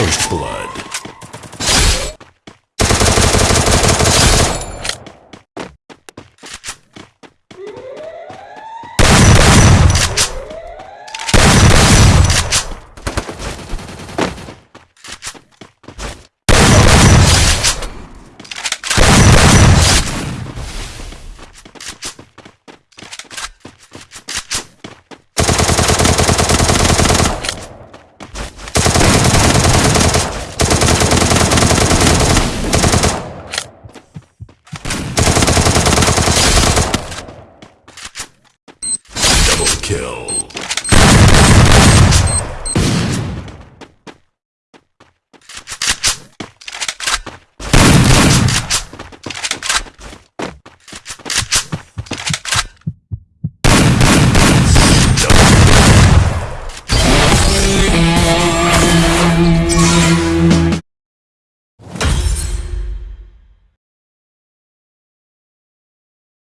First Blood. Kill.